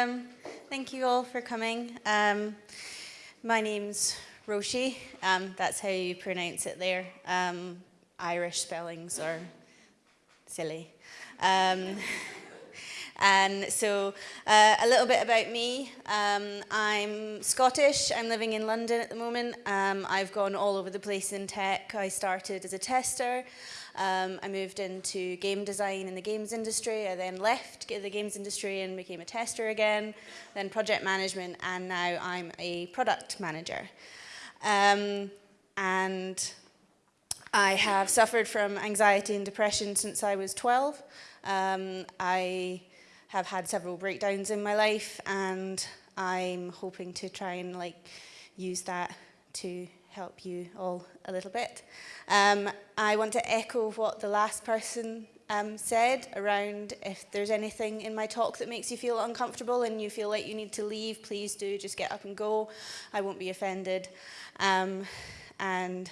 Um, thank you all for coming. Um, my name's Roshi. Um, that's how you pronounce it there. Um, Irish spellings are silly. Um, and so uh, a little bit about me. Um, I'm Scottish. I'm living in London at the moment. I've gone all over the place in tech. I started as a tester. Um, I moved into game design in the games industry. I then left the games industry and became a tester again, then project management, and now I'm a product manager. Um, and I have suffered from anxiety and depression since I was 12. Um, I have had several breakdowns in my life and I'm hoping to try and like use that to help you all a little bit. Um, I want to echo what the last person um, said around if there's anything in my talk that makes you feel uncomfortable and you feel like you need to leave, please do just get up and go. I won't be offended. Um, and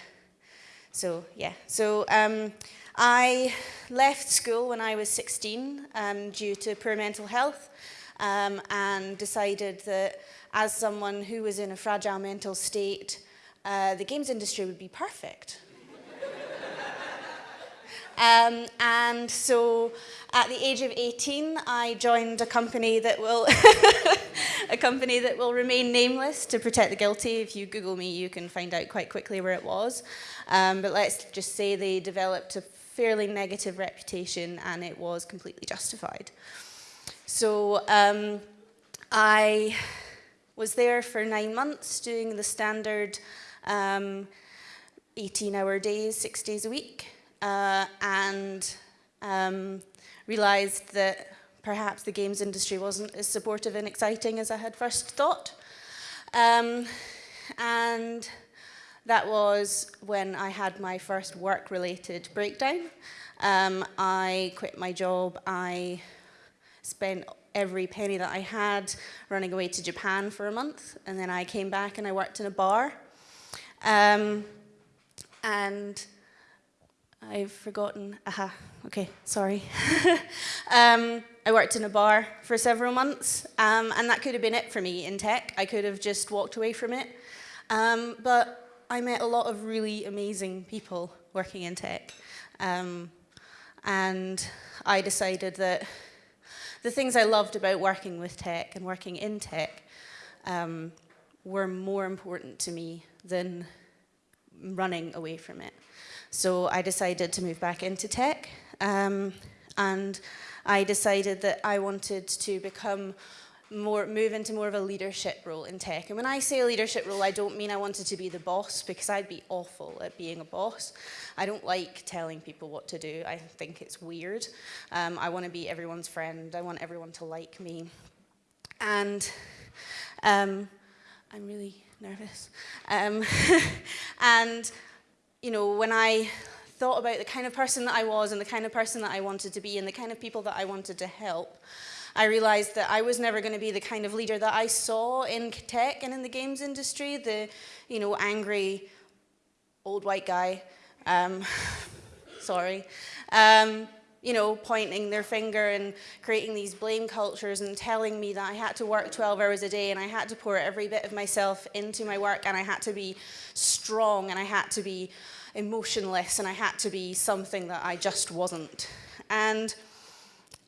so, yeah. So um, I left school when I was 16 um, due to poor mental health um, and decided that as someone who was in a fragile mental state, uh, the games industry would be perfect. um, and so at the age of 18, I joined a company that will a company that will remain nameless to protect the guilty. If you Google me, you can find out quite quickly where it was. Um, but let's just say they developed a fairly negative reputation and it was completely justified. So um, I was there for nine months doing the standard um, 18 hour days, six days a week, uh, and um, realized that perhaps the games industry wasn't as supportive and exciting as I had first thought. Um, and that was when I had my first work-related breakdown. Um, I quit my job. I spent every penny that I had running away to Japan for a month. And then I came back and I worked in a bar. Um, and I've forgotten, aha, okay, sorry. um, I worked in a bar for several months, um, and that could have been it for me in tech. I could have just walked away from it. Um, but I met a lot of really amazing people working in tech. Um, and I decided that the things I loved about working with tech and working in tech um, were more important to me than running away from it. So I decided to move back into tech um, and I decided that I wanted to become more, move into more of a leadership role in tech. And when I say a leadership role, I don't mean I wanted to be the boss because I'd be awful at being a boss. I don't like telling people what to do. I think it's weird. Um, I want to be everyone's friend. I want everyone to like me. And um, I'm really nervous. Um, and, you know, when I thought about the kind of person that I was and the kind of person that I wanted to be and the kind of people that I wanted to help, I realized that I was never going to be the kind of leader that I saw in tech and in the games industry, the, you know, angry old white guy, um, sorry, um, you know, pointing their finger and creating these blame cultures and telling me that I had to work 12 hours a day and I had to pour every bit of myself into my work and I had to be strong and I had to be emotionless and I had to be something that I just wasn't. And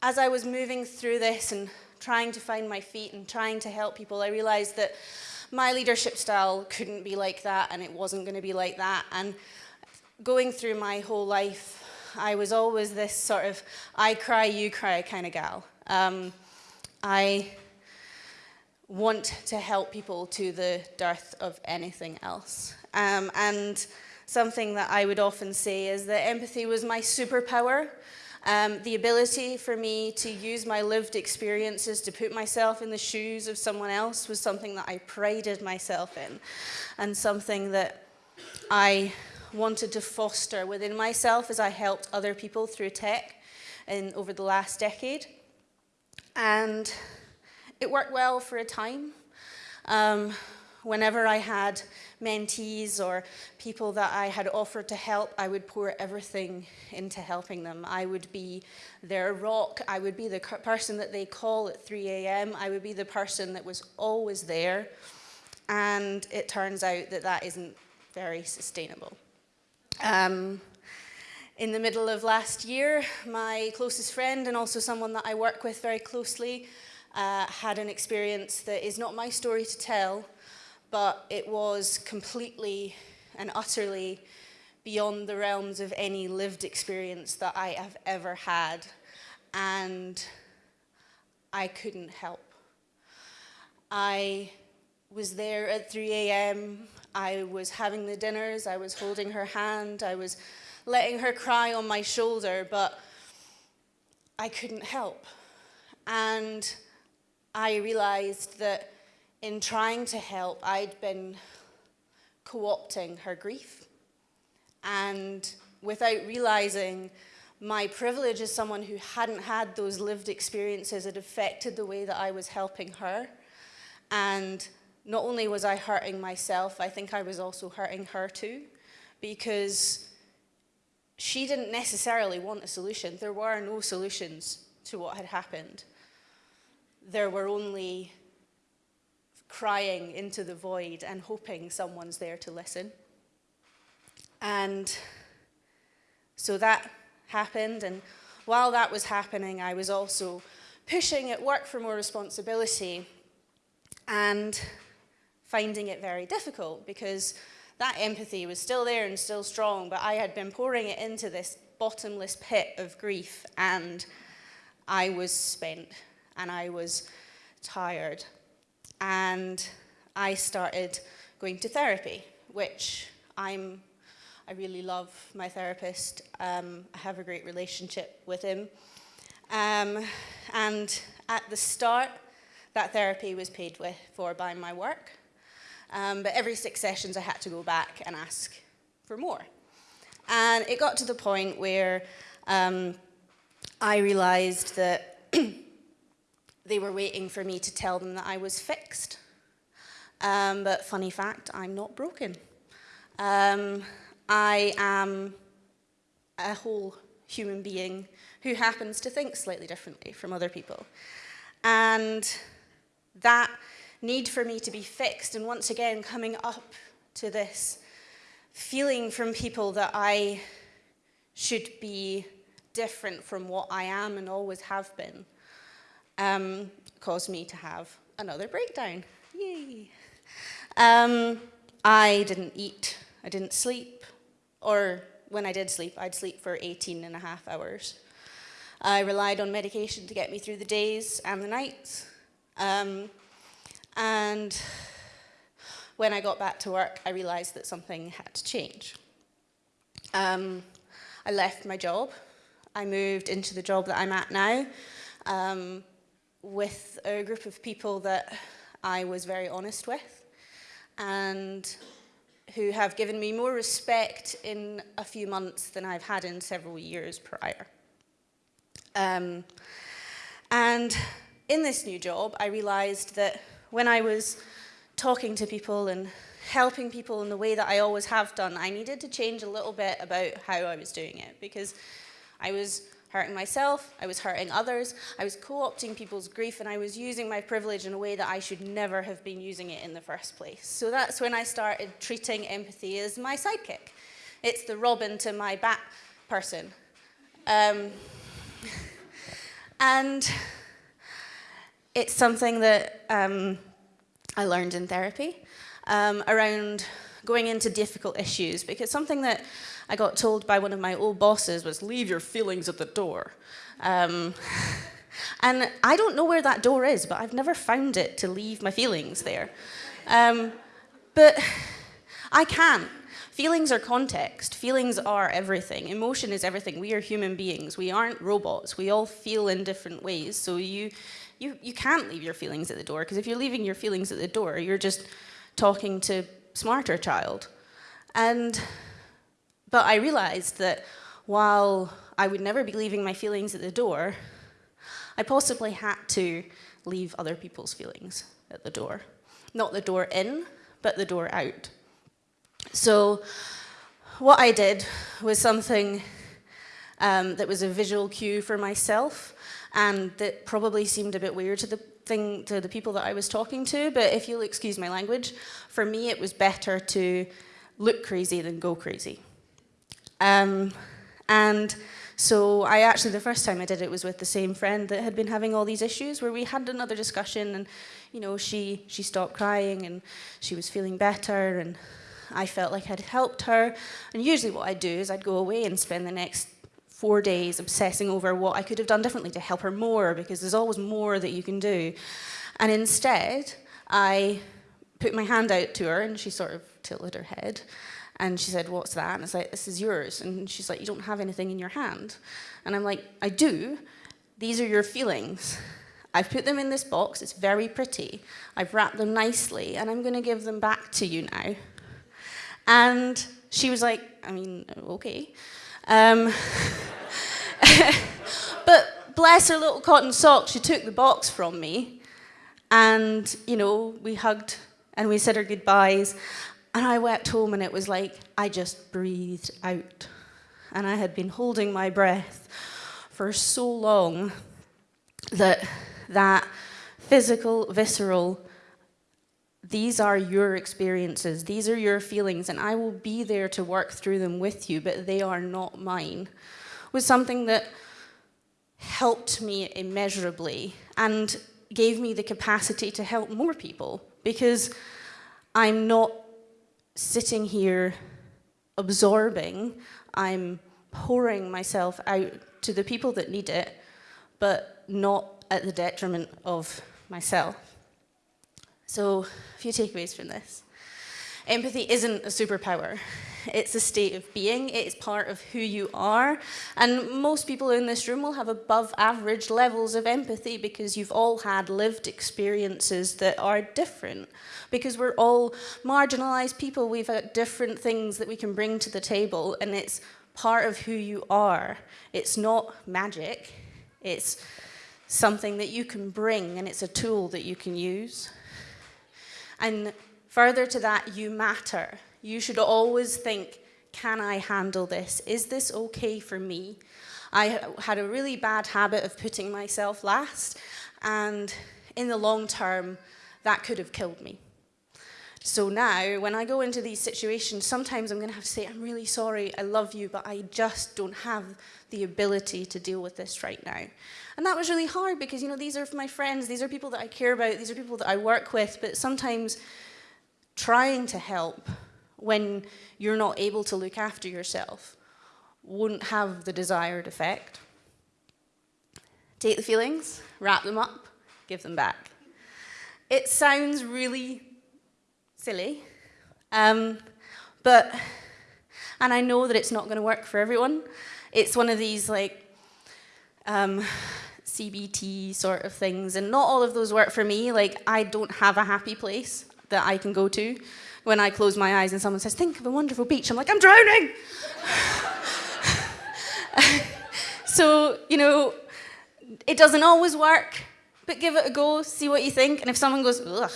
as I was moving through this and trying to find my feet and trying to help people, I realized that my leadership style couldn't be like that and it wasn't going to be like that. And going through my whole life, I was always this sort of I cry, you cry kind of gal. Um, I want to help people to the dearth of anything else. Um, and something that I would often say is that empathy was my superpower. Um, the ability for me to use my lived experiences to put myself in the shoes of someone else was something that I prided myself in and something that I wanted to foster within myself as I helped other people through tech in, over the last decade. And it worked well for a time. Um, whenever I had mentees or people that I had offered to help, I would pour everything into helping them. I would be their rock. I would be the person that they call at 3 a.m. I would be the person that was always there. And it turns out that that isn't very sustainable. Um, in the middle of last year, my closest friend and also someone that I work with very closely uh, had an experience that is not my story to tell, but it was completely and utterly beyond the realms of any lived experience that I have ever had. And I couldn't help. I was there at 3 a.m. I was having the dinners, I was holding her hand, I was letting her cry on my shoulder, but I couldn't help. And I realized that in trying to help, I'd been co-opting her grief. And without realizing my privilege as someone who hadn't had those lived experiences, it affected the way that I was helping her. And not only was I hurting myself, I think I was also hurting her too, because she didn't necessarily want a solution. There were no solutions to what had happened. There were only crying into the void and hoping someone's there to listen. And so that happened, and while that was happening, I was also pushing at work for more responsibility and finding it very difficult because that empathy was still there and still strong, but I had been pouring it into this bottomless pit of grief and I was spent and I was tired. And I started going to therapy, which I'm, I really love my therapist. Um, I have a great relationship with him. Um, and at the start, that therapy was paid with, for by my work. Um, but every six sessions I had to go back and ask for more. And it got to the point where um, I realized that they were waiting for me to tell them that I was fixed. Um, but funny fact, I'm not broken. Um, I am a whole human being who happens to think slightly differently from other people. And that need for me to be fixed and once again coming up to this feeling from people that I should be different from what I am and always have been um, caused me to have another breakdown. Yay. Um, I didn't eat, I didn't sleep, or when I did sleep, I'd sleep for 18 and a half hours. I relied on medication to get me through the days and the nights. Um, and when I got back to work, I realized that something had to change. Um, I left my job. I moved into the job that I'm at now um, with a group of people that I was very honest with and who have given me more respect in a few months than I've had in several years prior. Um, and in this new job, I realized that when I was talking to people and helping people in the way that I always have done, I needed to change a little bit about how I was doing it because I was hurting myself, I was hurting others, I was co-opting people's grief and I was using my privilege in a way that I should never have been using it in the first place. So that's when I started treating empathy as my sidekick. It's the Robin to my Bat person. Um, and it's something that um, I learned in therapy um, around going into difficult issues because something that I got told by one of my old bosses was leave your feelings at the door. Um, and I don't know where that door is, but I've never found it to leave my feelings there. Um, but I can't. Feelings are context. Feelings are everything. Emotion is everything. We are human beings. We aren't robots. We all feel in different ways. So you, you, you can't leave your feelings at the door because if you're leaving your feelings at the door, you're just talking to SmarterChild. And, but I realized that while I would never be leaving my feelings at the door, I possibly had to leave other people's feelings at the door. Not the door in, but the door out. So what I did was something um, that was a visual cue for myself and that probably seemed a bit weird to the thing to the people that I was talking to, but if you'll excuse my language, for me it was better to look crazy than go crazy. Um, and so I actually, the first time I did it was with the same friend that had been having all these issues where we had another discussion and, you know, she, she stopped crying and she was feeling better and I felt like I'd helped her. And usually what I'd do is I'd go away and spend the next four days obsessing over what I could have done differently to help her more because there's always more that you can do. And instead, I put my hand out to her and she sort of tilted her head and she said, what's that? And I like, this is yours. And she's like, you don't have anything in your hand. And I'm like, I do. These are your feelings. I've put them in this box. It's very pretty. I've wrapped them nicely, and I'm going to give them back to you now. And she was like, I mean, okay. Um, but bless her little cotton socks, she took the box from me. And, you know, we hugged and we said our goodbyes. And I wept home and it was like I just breathed out. And I had been holding my breath for so long that that physical, visceral, these are your experiences, these are your feelings, and I will be there to work through them with you, but they are not mine, was something that helped me immeasurably and gave me the capacity to help more people because I'm not sitting here absorbing, I'm pouring myself out to the people that need it, but not at the detriment of myself. So, a few takeaways from this. Empathy isn't a superpower. It's a state of being, it's part of who you are, and most people in this room will have above average levels of empathy because you've all had lived experiences that are different. Because we're all marginalized people, we've got different things that we can bring to the table, and it's part of who you are. It's not magic, it's something that you can bring, and it's a tool that you can use. And further to that, you matter. You should always think, can I handle this? Is this okay for me? I had a really bad habit of putting myself last, and in the long term, that could have killed me. So now, when I go into these situations, sometimes I'm going to have to say, I'm really sorry, I love you, but I just don't have the ability to deal with this right now. And that was really hard because, you know, these are my friends, these are people that I care about, these are people that I work with, but sometimes trying to help when you're not able to look after yourself won't have the desired effect. Take the feelings, wrap them up, give them back. It sounds really silly, um, but, and I know that it's not going to work for everyone. It's one of these like um, CBT sort of things, and not all of those work for me. Like, I don't have a happy place that I can go to when I close my eyes and someone says, think of a wonderful beach. I'm like, I'm drowning. so, you know, it doesn't always work, but give it a go, see what you think. And if someone goes, ugh,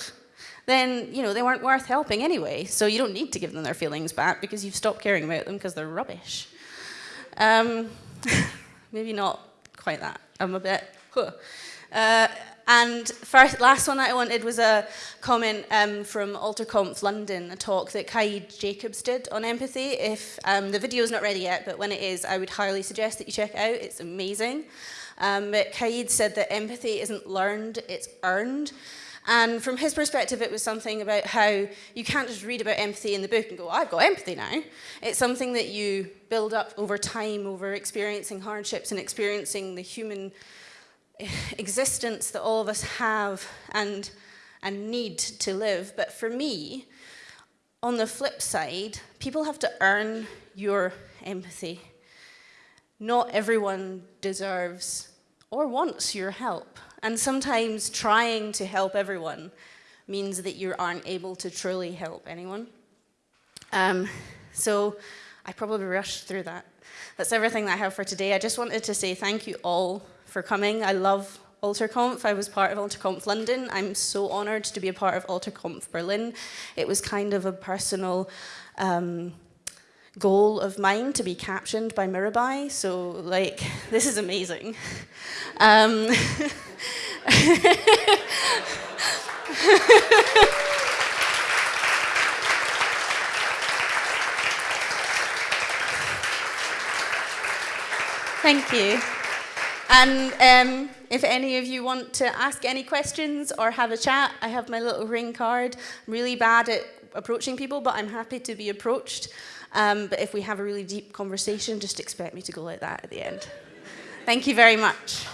then, you know, they weren't worth helping anyway. So you don't need to give them their feelings back because you've stopped caring about them because they're rubbish. Um, maybe not quite that. I'm a bit, huh. Uh, and first, last one that I wanted was a comment um, from AlterConf London, a talk that Kaid Jacobs did on empathy. If um, the video is not ready yet, but when it is, I would highly suggest that you check it out. It's amazing. Um, but Kaid said that empathy isn't learned, it's earned. And from his perspective, it was something about how you can't just read about empathy in the book and go, I've got empathy now. It's something that you build up over time, over experiencing hardships and experiencing the human existence that all of us have and, and need to live. But for me, on the flip side, people have to earn your empathy. Not everyone deserves or wants your help. And sometimes trying to help everyone means that you aren't able to truly help anyone. Um, so I probably rushed through that. That's everything that I have for today. I just wanted to say thank you all for coming. I love AlterConf. I was part of AlterConf London. I'm so honoured to be a part of AlterConf Berlin. It was kind of a personal um, goal of mine to be captioned by Mirabai. So like, this is amazing. Um, Thank you. And um, if any of you want to ask any questions or have a chat, I have my little ring card. I'm really bad at approaching people, but I'm happy to be approached. Um, but if we have a really deep conversation, just expect me to go like that at the end. Thank you very much.